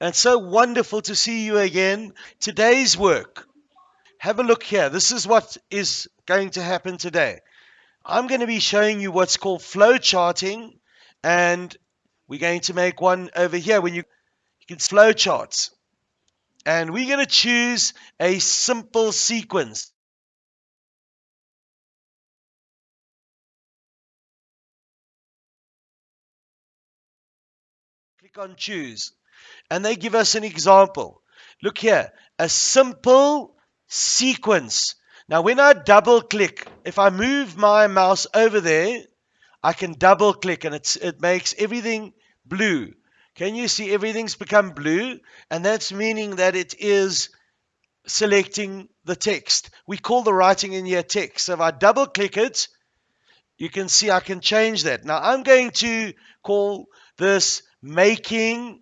And so wonderful to see you again. Today's work. Have a look here. This is what is going to happen today. I'm going to be showing you what's called flow charting, and we're going to make one over here when you, you can flow charts. And we're going to choose a simple sequence. Click on choose. And they give us an example. Look here, a simple sequence. Now, when I double click, if I move my mouse over there, I can double click and it's, it makes everything blue. Can you see everything's become blue? And that's meaning that it is selecting the text. We call the writing in here text. So if I double click it, you can see I can change that. Now I'm going to call this making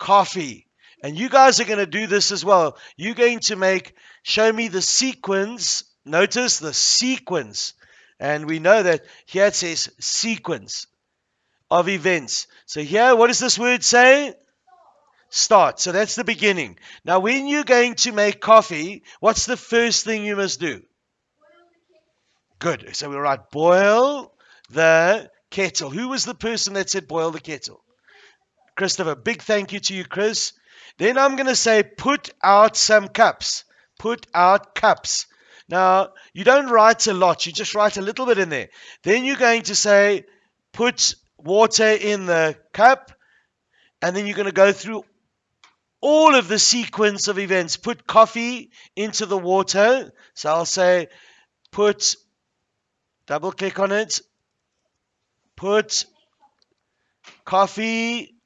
coffee. And you guys are going to do this as well. You're going to make, show me the sequence. Notice the sequence. And we know that here it says sequence of events. So here, what does this word say? Start. So that's the beginning. Now, when you're going to make coffee, what's the first thing you must do? Good. So we write boil the kettle. Who was the person that said boil the kettle? Christopher. Big thank you to you, Chris. Then I'm going to say put out some cups. Put out cups. Now, you don't write a lot, you just write a little bit in there. Then you're going to say put water in the cup, and then you're going to go through all of the sequence of events. Put coffee into the water. So I'll say put, double click on it, put coffee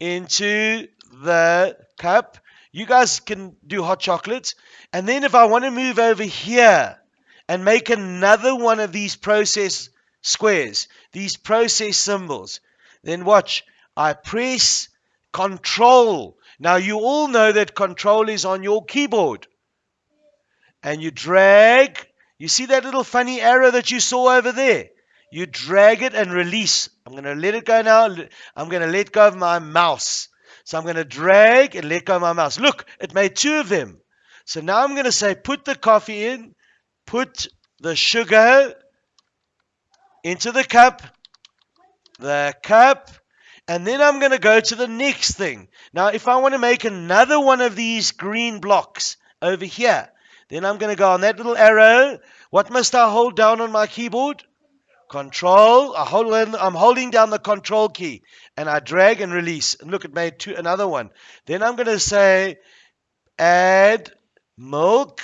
into the cup. You guys can do hot chocolate. And then if I want to move over here and make another one of these process squares, these process symbols, then watch. I press control. Now you all know that control is on your keyboard. And you drag. You see that little funny arrow that you saw over there? You drag it and release. I'm going to let it go now. I'm going to let go of my mouse. So I'm going to drag and let go of my mouse. Look, it made two of them. So now I'm going to say put the coffee in, put the sugar into the cup, the cup, and then I'm going to go to the next thing. Now, if I want to make another one of these green blocks over here, then I'm going to go on that little arrow. What must I hold down on my keyboard? Control. I hold, I'm holding down the control key and I drag and release. And look, it made two, another one. Then I'm going to say add milk.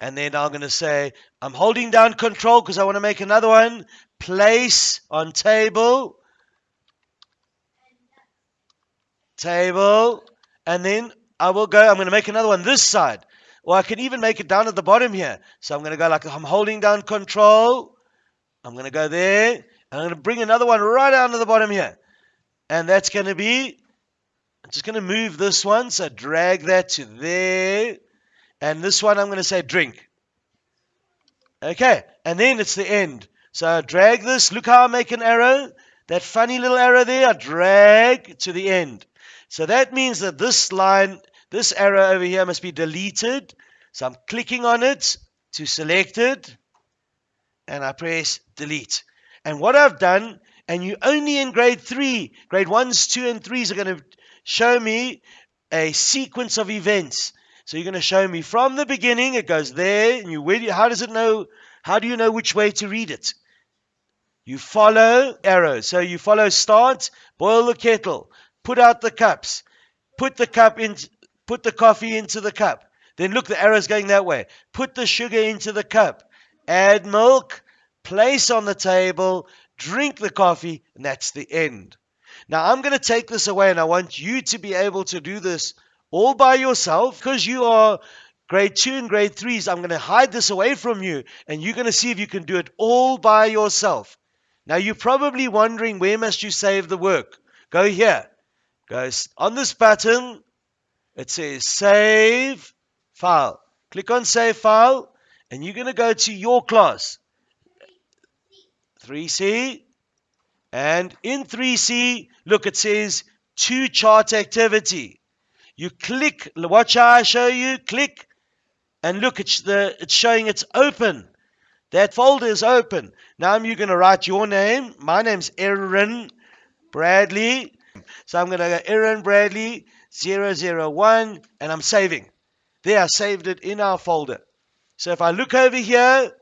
And then I'm going to say I'm holding down control because I want to make another one. Place on table. Table. And then I will go. I'm going to make another one this side. Or I can even make it down at the bottom here. So I'm going to go like I'm holding down control. I'm going to go there. And I'm going to bring another one right down to the bottom here. And that's going to be, I'm just going to move this one. So drag that to there. And this one I'm going to say drink. Okay. And then it's the end. So I drag this. Look how I make an arrow. That funny little arrow there, I drag to the end. So that means that this line, this arrow over here must be deleted. So I'm clicking on it to select it and I press delete. And what I've done, and you only in grade three, grade ones, two, and threes are going to show me a sequence of events. So you're going to show me from the beginning, it goes there, and you where do how does it know? How do you know which way to read it? You follow arrows. So you follow start, boil the kettle, put out the cups, put the cup in, put the coffee into the cup. Then look, the arrow's going that way. Put the sugar into the cup add milk, place on the table, drink the coffee, and that's the end. Now, I'm going to take this away, and I want you to be able to do this all by yourself because you are grade two and grade threes. I'm going to hide this away from you, and you're going to see if you can do it all by yourself. Now, you're probably wondering where must you save the work? Go here. Go on this button. It says Save File. Click on Save File and you're going to go to your class 3C and in 3C look it says to chart activity. You click, watch I show you, click, and look, it's, the, it's showing it's open. That folder is open. Now you're going to write your name. My name's Aaron Bradley. So I'm going to go Aaron Bradley 001 and I'm saving. There, I saved it in our folder. So if I look over here,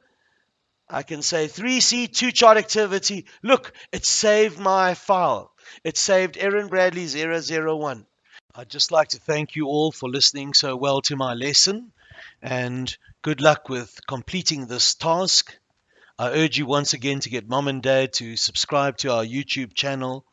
I can say 3C2 chart activity. Look, it saved my file. It saved Aaron Bradley 001. I'd just like to thank you all for listening so well to my lesson and good luck with completing this task. I urge you once again to get mom and dad to subscribe to our YouTube channel